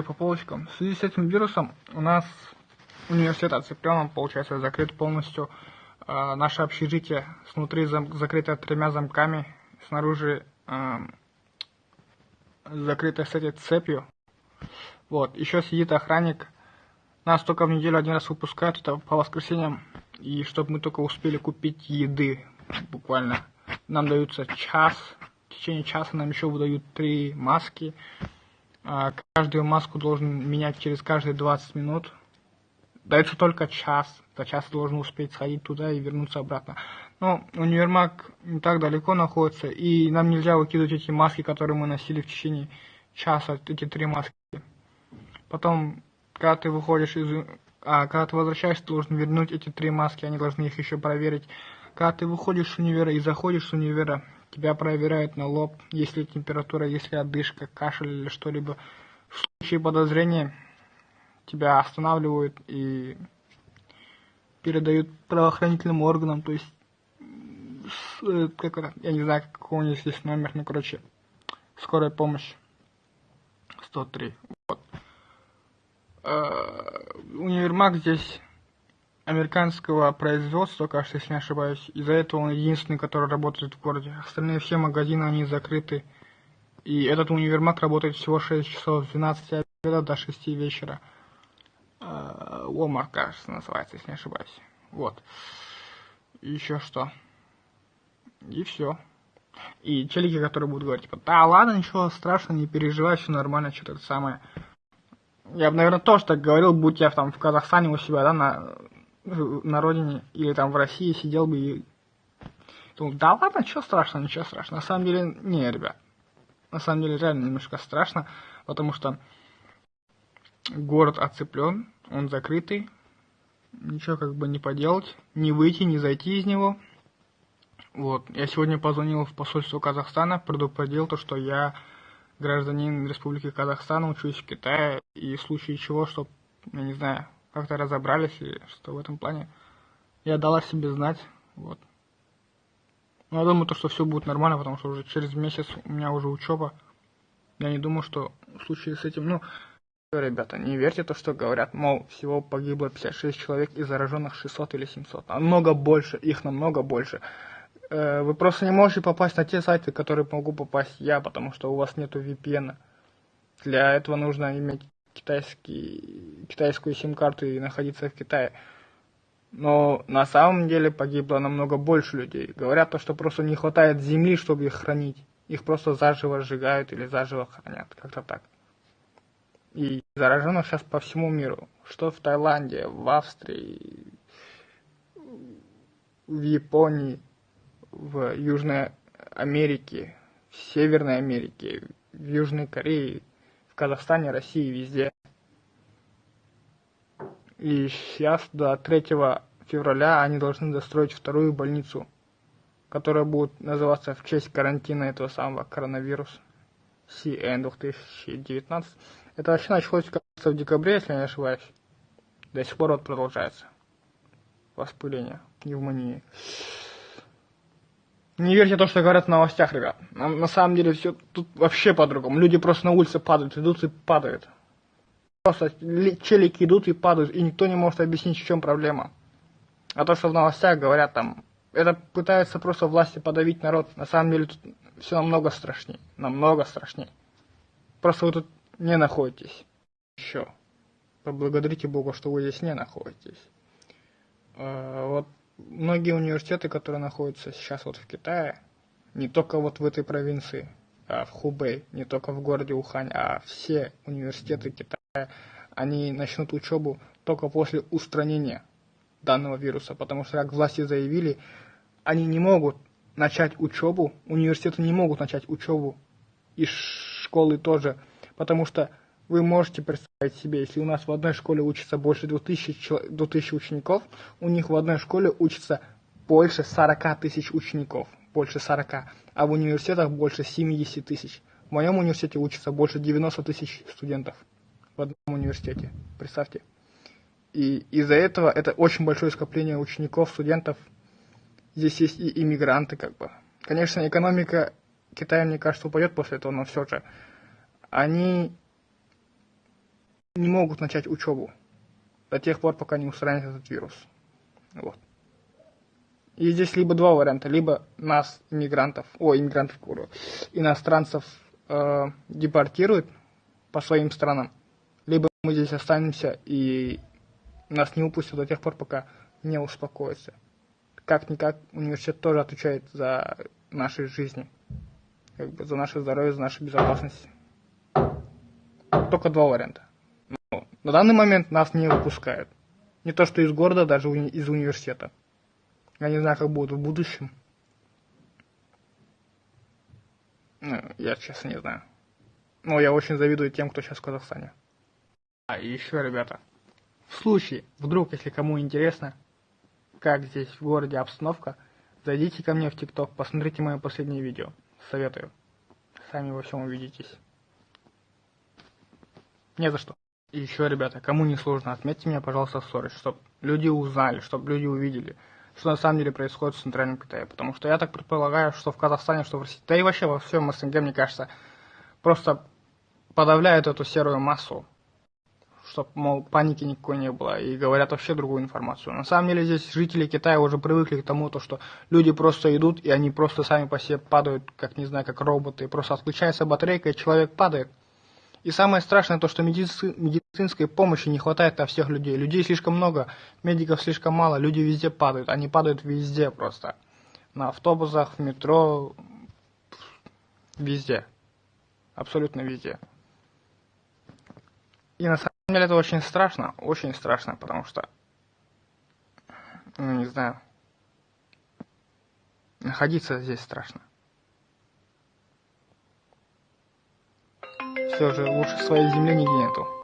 по полочкам. В связи с этим вирусом у нас университет оцеплен, получается, закрыт полностью. Э, наше общежитие снутри зам закрыто тремя замками, снаружи э, закрыто с этой цепью. Вот, еще сидит охранник. Нас только в неделю один раз выпускают, это по воскресеньям. И чтобы мы только успели купить еды, буквально. Нам даются час, в течение часа нам еще выдают три маски. А, каждую маску должен менять через каждые 20 минут. Дается только час. За час должен успеть сходить туда и вернуться обратно. Но универмаг не так далеко находится, и нам нельзя выкидывать эти маски, которые мы носили в течение часа, эти три маски. Потом, когда ты выходишь из... А, когда ты возвращаешься, ты должен вернуть эти три маски, они должны их еще проверить. Когда ты выходишь с универа и заходишь с универа, тебя проверяют на лоб, если температура, если одышка, кашель или что-либо. В случае подозрения тебя останавливают и передают правоохранительным органам, то есть, э, как это, я не знаю, какой у них здесь номер, ну, короче, скорая помощь 103, вот. Э, универмаг здесь американского производства, кажется, если не ошибаюсь. Из-за этого он единственный, который работает в городе. Остальные все магазины, они закрыты. И этот универмаг работает всего 6 часов, с 12 обеда до 6 вечера. Э, Walmart, кажется, называется, если не ошибаюсь. Вот. Еще что. И все. И челики, которые будут говорить, типа, да ладно, ничего страшного, не переживай, все нормально, что-то самое. Я бы, наверное, тоже так говорил, будь я там в Казахстане у себя, да, на на родине или там в России сидел бы и думал, да ладно, ничего страшного, ничего страшного. На самом деле, не, ребят. На самом деле, реально немножко страшно, потому что город оцеплен, он закрытый, ничего как бы не поделать, не выйти, не зайти из него. Вот, я сегодня позвонил в посольство Казахстана, предупредил то, что я гражданин Республики Казахстан, учусь в Китае, и в случае чего, что, я не знаю, как-то разобрались, и что в этом плане я дала себе знать, вот. Но я думаю, то, что все будет нормально, потому что уже через месяц у меня уже учеба. Я не думаю, что в случае с этим, ну, ребята, не верьте то, что говорят, мол, всего погибло 56 человек и зараженных 600 или 700. Намного больше, их намного больше. Э, вы просто не можете попасть на те сайты, которые могу попасть я, потому что у вас нету VPN. Для этого нужно иметь китайский, китайскую сим-карту и находиться в Китае. Но на самом деле погибло намного больше людей. Говорят то, что просто не хватает земли, чтобы их хранить. Их просто заживо сжигают или заживо хранят. Как-то так. И зараженных сейчас по всему миру. Что в Таиланде, в Австрии, в Японии, в Южной Америке, в Северной Америке, в Южной Корее, Казахстане, России, везде. И сейчас до 3 февраля они должны достроить вторую больницу, которая будет называться в честь карантина этого самого коронавируса CN 2019. Это вообще началось, кажется, в декабре, если я не ошибаюсь. До сих пор вот продолжается. Воспыление, пневмонии. Не верьте то, что говорят в новостях, ребят. На, на самом деле все тут вообще по-другому. Люди просто на улице падают, идут и падают. Просто челики идут и падают, и никто не может объяснить, в чем проблема. А то, что в новостях говорят там, это пытаются просто власти подавить народ. На самом деле тут все намного страшнее. Намного страшнее. Просто вы тут не находитесь. Еще. Поблагодарите Бога, что вы здесь не находитесь. А, вот многие университеты, которые находятся сейчас вот в Китае, не только вот в этой провинции, а в Хубэй, не только в городе Ухань, а все университеты Китая, они начнут учебу только после устранения данного вируса, потому что, как власти заявили, они не могут начать учебу, университеты не могут начать учебу, и школы тоже, потому что вы можете представить себе, если у нас в одной школе учится больше 2000, 2000 учеников, у них в одной школе учится больше 40 тысяч учеников, больше 40, а в университетах больше 70 тысяч. В моем университете учится больше 90 тысяч студентов в одном университете, представьте. И из-за этого это очень большое скопление учеников, студентов. Здесь есть и иммигранты, как бы. Конечно, экономика Китая, мне кажется, упадет после этого, но все же. Они не могут начать учебу до тех пор, пока не устранят этот вирус. Вот. И здесь либо два варианта, либо нас, иммигрантов, о, иммигрантов, куру, иностранцев э, депортируют по своим странам, либо мы здесь останемся и нас не упустят до тех пор, пока не успокоится. Как-никак университет тоже отвечает за наши жизни, как бы за наше здоровье, за нашу безопасность. Только два варианта. На данный момент нас не выпускают. Не то что из города, даже из университета. Я не знаю, как будет в будущем. Ну, я честно не знаю. Но я очень завидую тем, кто сейчас в Казахстане. А еще, ребята, в случае, вдруг, если кому интересно, как здесь в городе обстановка, зайдите ко мне в ТикТок, посмотрите мое последнее видео. Советую. Сами во всем увидитесь. Не за что. И еще, ребята, кому не сложно, отметьте меня, пожалуйста, в сторис, чтобы люди узнали, чтобы люди увидели, что на самом деле происходит в Центральном Китае. Потому что я так предполагаю, что в Казахстане, что в России, да и вообще во всем СНГ, мне кажется, просто подавляют эту серую массу, чтобы, мол, паники никакой не было, и говорят вообще другую информацию. На самом деле здесь жители Китая уже привыкли к тому, то, что люди просто идут, и они просто сами по себе падают, как, не знаю, как роботы, просто отключается батарейка, и человек падает. И самое страшное то, что медици... медицинской помощи не хватает на всех людей. Людей слишком много, медиков слишком мало, люди везде падают. Они падают везде просто. На автобусах, в метро, везде. Абсолютно везде. И на самом деле это очень страшно, очень страшно, потому что, ну не знаю, находиться здесь страшно. Все же лучше своей земли нигде нету.